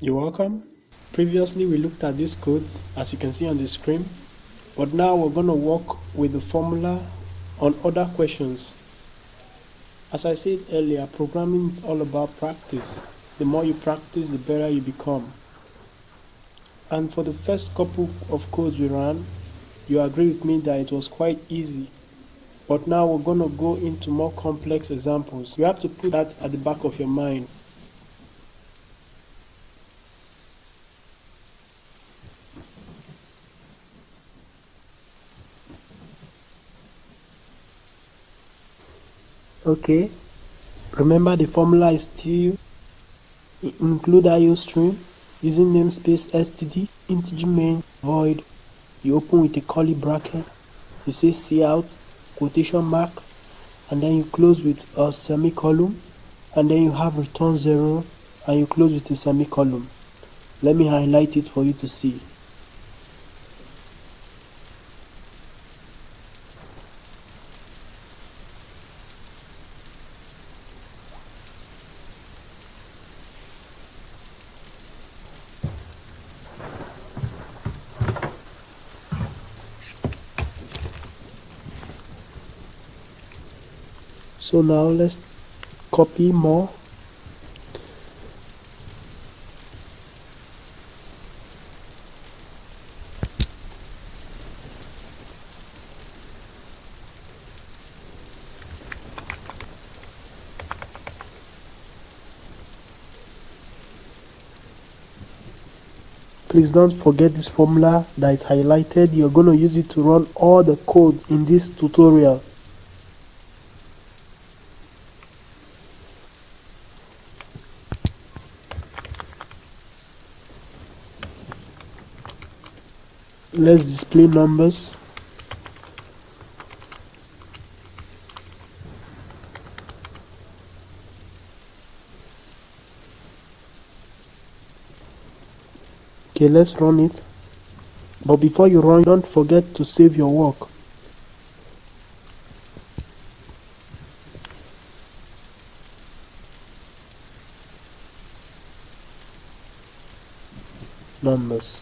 You're welcome. Previously we looked at this code as you can see on the screen but now we're going to work with the formula on other questions. As I said earlier programming is all about practice. The more you practice the better you become. And for the first couple of codes we ran you agree with me that it was quite easy but now we're going to go into more complex examples. You have to put that at the back of your mind. Okay. Remember the formula is still include iostream using namespace std integer main void. You open with a curly bracket. You say cout quotation mark and then you close with a semicolon and then you have return zero and you close with a semicolon. Let me highlight it for you to see so now let's copy more. Please don't forget this formula that is highlighted. You're going to use it to run all the code in this tutorial let's display numbers. Okay let's run it. But before you run don't forget to save your work. Numbers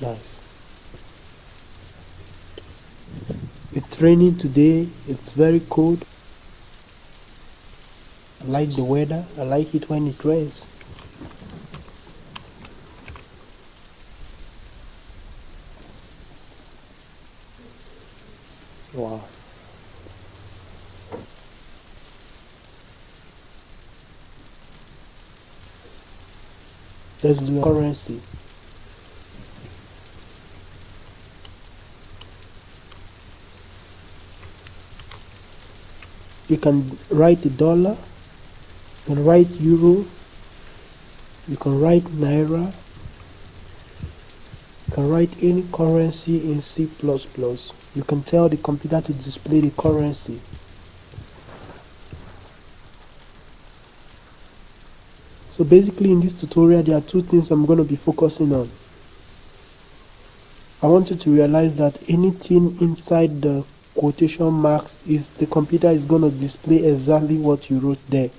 nice it's raining today. It's very cold. I like the weather. I like it when it rains. Wow. Let's do currency you can write a dollar you can write euro you can write naira you can write any currency in C++ you can tell the computer to display the currency. So basically in this tutorial there are two things I'm going to be focusing on. I want you to realize that anything inside the quotation marks is the computer is going to display exactly what you wrote there.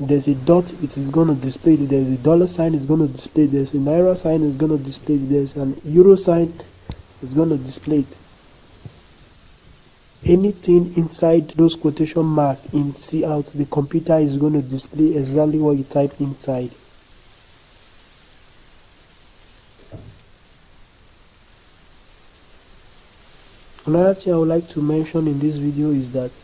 There's a dot it is going to display it there's a dollar sign it's going to display it there's a naira sign it's going to display it there's an euro sign it's going to display it. Anything inside those quotation mark in cout the computer is going to display exactly what you type inside another thing i would like to mention in this video is that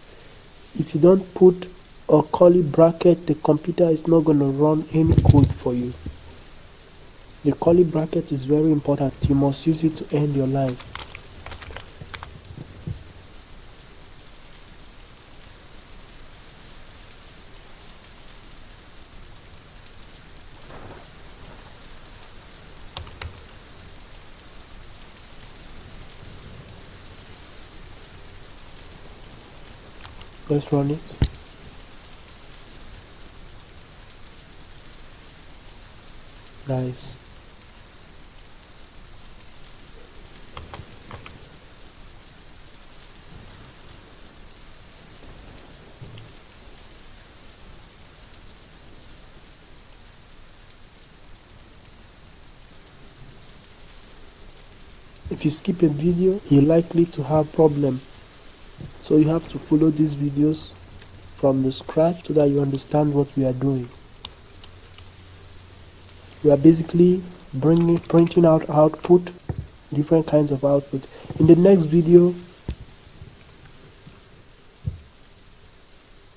if you don't put a curly bracket the computer is not going to run any code for you. The curly bracket is very important. You must use it to end your line let's run it nice. If you skip a video you're likely to have problem so you have to follow these videos from the scratch so that you understand what we are doing. We are basically bringing printing out output different kinds of output. In the next video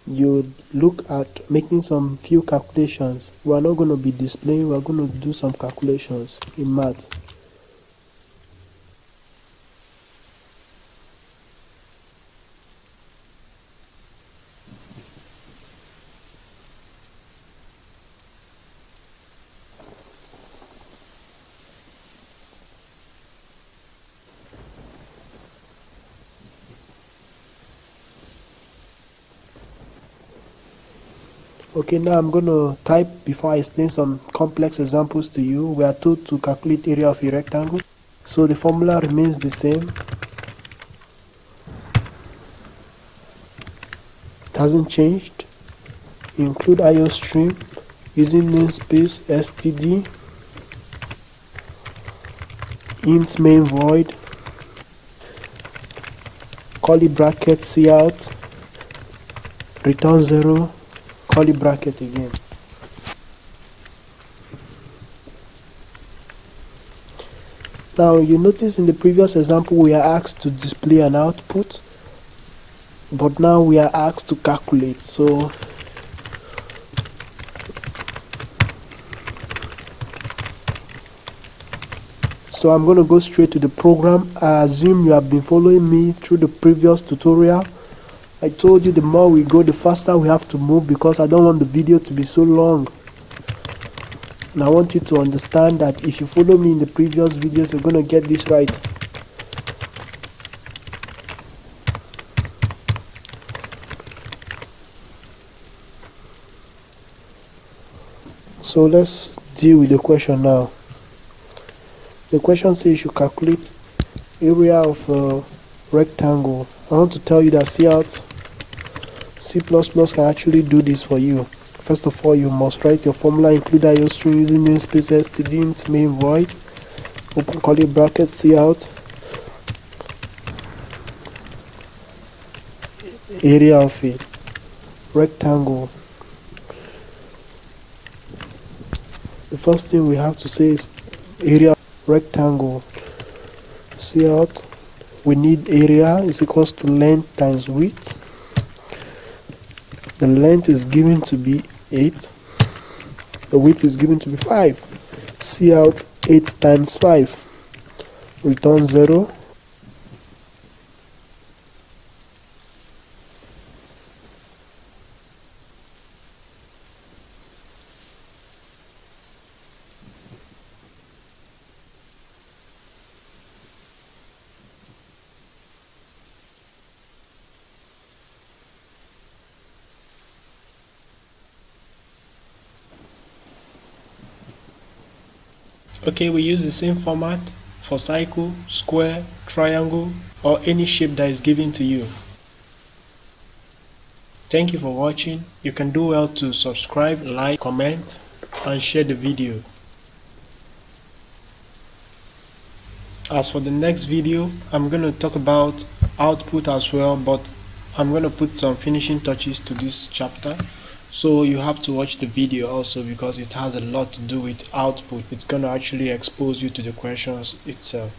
you look at making some few calculations. We are not going to be displaying we are going to do some calculations in math okay now I'm going to type before I explain some complex examples to you we are told to calculate area of a rectangle so the formula remains the same. It hasn't changed. Include IO stream using namespace std int main void. Curly bracket cout return 0 curly bracket again. Now you notice in the previous example we are asked to display an output but now we are asked to calculate. So so I'm going to go straight to the program. I assume you have been following me through the previous tutorial I told you the more we go the faster we have to move because I don't want the video to be so long. And I want you to understand that if you follow me in the previous videos you're gonna get this right. So let's deal with the question now. The question says you calculate area of a rectangle. I want to tell you that cout C++ can actually do this for you. First of all, you must write your formula, include iostream using namespace std int main void, open curly bracket out area of a rectangle. The first thing we have to say is area rectangle. cout, we need area is equals to length times width the length is given to be 8 the width is given to be 5 cout 8 times 5 return 0 okay we use the same format for cycle square triangle or any shape that is given to you. Thank you for watching. You can do well to subscribe like comment and share the video. As for the next video I'm going to talk about output as well but I'm going to put some finishing touches to this chapter so you have to watch the video also because it has a lot to do with output. It's going to actually expose you to the questions itself